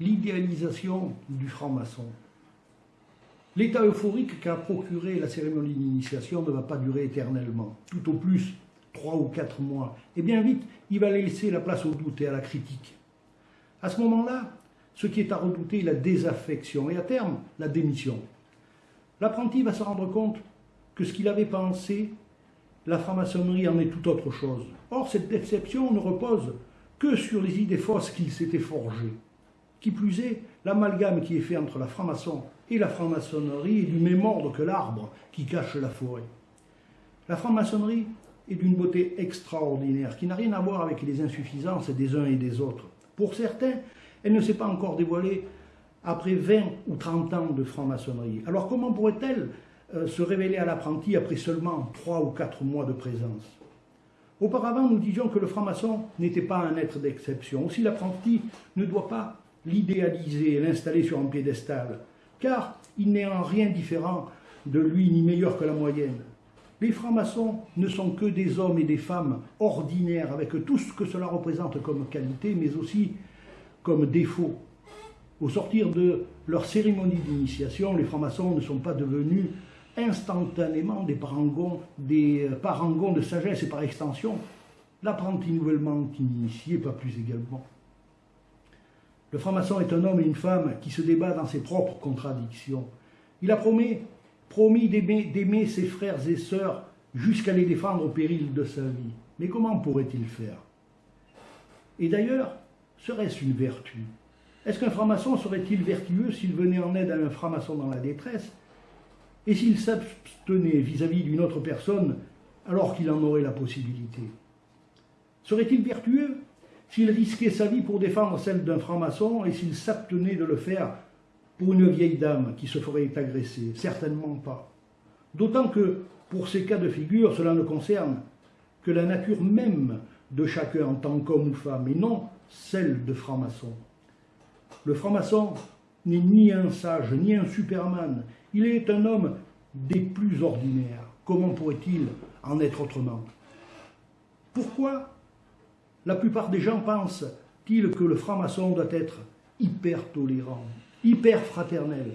l'idéalisation du franc-maçon. L'état euphorique qu'a procuré la cérémonie d'initiation ne va pas durer éternellement, tout au plus trois ou quatre mois. Et bien vite, il va laisser la place au doute et à la critique. À ce moment-là, ce qui est à redouter est la désaffection et à terme, la démission. L'apprenti va se rendre compte que ce qu'il avait pensé, la franc-maçonnerie en est tout autre chose. Or, cette déception ne repose que sur les idées fausses qu'il s'était forgées. Qui plus est, l'amalgame qui est fait entre la franc-maçon et la franc-maçonnerie est du même ordre que l'arbre qui cache la forêt. La franc-maçonnerie est d'une beauté extraordinaire, qui n'a rien à voir avec les insuffisances des uns et des autres. Pour certains, elle ne s'est pas encore dévoilée après 20 ou 30 ans de franc-maçonnerie. Alors comment pourrait-elle euh, se révéler à l'apprenti après seulement 3 ou 4 mois de présence? Auparavant, nous disions que le franc-maçon n'était pas un être d'exception. Aussi, l'apprenti ne doit pas l'idéaliser et l'installer sur un piédestal, car il n'est en rien différent de lui ni meilleur que la moyenne. Les francs-maçons ne sont que des hommes et des femmes ordinaires, avec tout ce que cela représente comme qualité, mais aussi comme défaut. Au sortir de leur cérémonie d'initiation, les francs-maçons ne sont pas devenus instantanément des parangons, des euh, parangons de sagesse et par extension, l'apprenti nouvellement initié, pas plus également. Le franc-maçon est un homme et une femme qui se débat dans ses propres contradictions. Il a promis, promis d'aimer ses frères et sœurs jusqu'à les défendre au péril de sa vie. Mais comment pourrait-il faire? Et d'ailleurs, serait-ce une vertu? Est-ce qu'un franc-maçon serait-il vertueux s'il venait en aide à un franc-maçon dans la détresse? Et s'il s'abstenait vis-à-vis d'une autre personne alors qu'il en aurait la possibilité? Serait-il vertueux s'il risquait sa vie pour défendre celle d'un franc-maçon et s'il s'abstenait de le faire pour une vieille dame qui se ferait agresser? Certainement pas. D'autant que, pour ces cas de figure, cela ne concerne que la nature même de chacun en tant qu'homme ou femme, et non celle de franc-maçon. Le franc-maçon n'est ni un sage, ni un superman, il est un homme des plus ordinaires. Comment pourrait-il en être autrement? Pourquoi la plupart des gens pensent-ils que le franc-maçon doit être hyper tolérant, hyper fraternel?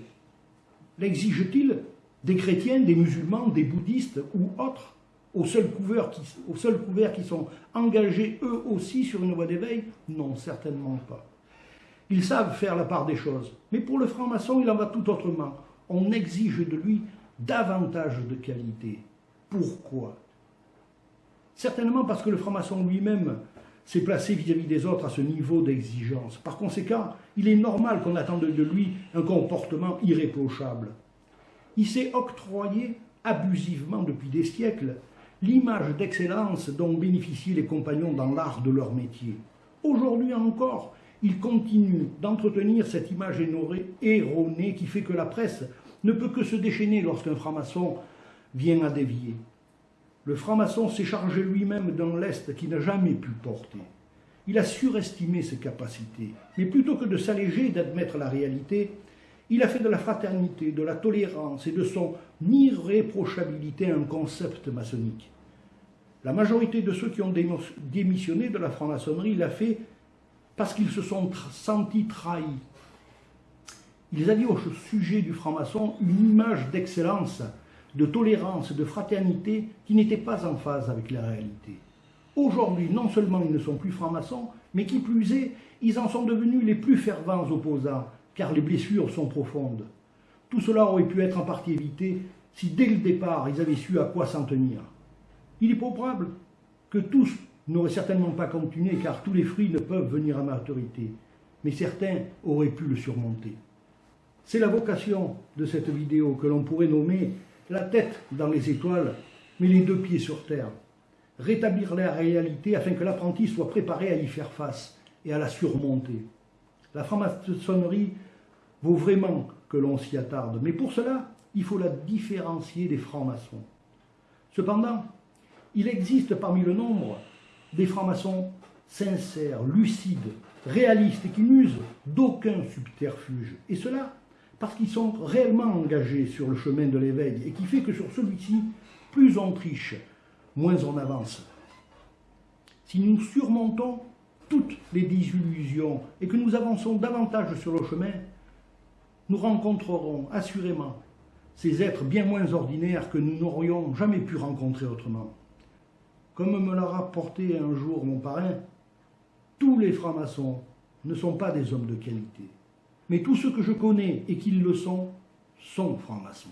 L'exige-t-il des chrétiens, des musulmans, des bouddhistes ou autres, au seul, couvert qui, qui sont engagés eux aussi sur une voie d'éveil? Non, certainement pas. Ils savent faire la part des choses. Mais pour le franc-maçon, il en va tout autrement. On exige de lui davantage de qualité. Pourquoi? Certainement parce que le franc-maçon lui-même s'est placé vis-à-vis des autres à ce niveau d'exigence. Par conséquent, il est normal qu'on attende de lui un comportement irréprochable. Il s'est octroyé abusivement depuis des siècles l'image d'excellence dont bénéficient les compagnons dans l'art de leur métier. Aujourd'hui encore, il continue d'entretenir cette image erronée qui fait que la presse ne peut que se déchaîner lorsqu'un franc-maçon vient à dévier. Le franc-maçon s'est chargé lui-même d'un lest qu'il n'a jamais pu porter. Il a surestimé ses capacités, mais plutôt que de s'alléger d'admettre la réalité, il a fait de la fraternité, de la tolérance et de son irréprochabilité un concept maçonnique. La majorité de ceux qui ont démissionné de la franc-maçonnerie l'a fait parce qu'ils se sont sentis trahis. Ils avaient au sujet du franc-maçon une image d'excellence de tolérance, de fraternité qui n'était pas en phase avec la réalité. Aujourd'hui, non seulement ils ne sont plus francs-maçons, mais qui plus est, ils en sont devenus les plus fervents opposants, car les blessures sont profondes. Tout cela aurait pu être en partie évité si dès le départ ils avaient su à quoi s'en tenir. Il est probable que tous n'auraient certainement pas continué, car tous les fruits ne peuvent venir à maturité, mais certains auraient pu le surmonter. C'est la vocation de cette vidéo que l'on pourrait nommer la tête dans les étoiles, mais les deux pieds sur terre. Rétablir la réalité afin que l'apprenti soit préparé à y faire face et à la surmonter. La franc-maçonnerie vaut vraiment que l'on s'y attarde, mais pour cela, il faut la différencier des francs-maçons. Cependant, il existe parmi le nombre des francs-maçons sincères, lucides, réalistes et qui n'usent d'aucun subterfuge. Et cela parce qu'ils sont réellement engagés sur le chemin de l'éveil et qui fait que sur celui-ci, plus on triche, moins on avance. Si nous surmontons toutes les désillusions et que nous avançons davantage sur le chemin, nous rencontrerons assurément ces êtres bien moins ordinaires que nous n'aurions jamais pu rencontrer autrement. Comme me l'a rapporté un jour mon parrain, tous les francs-maçons ne sont pas des hommes de qualité, mais tous ceux que je connais et qui le sont, sont francs-maçons.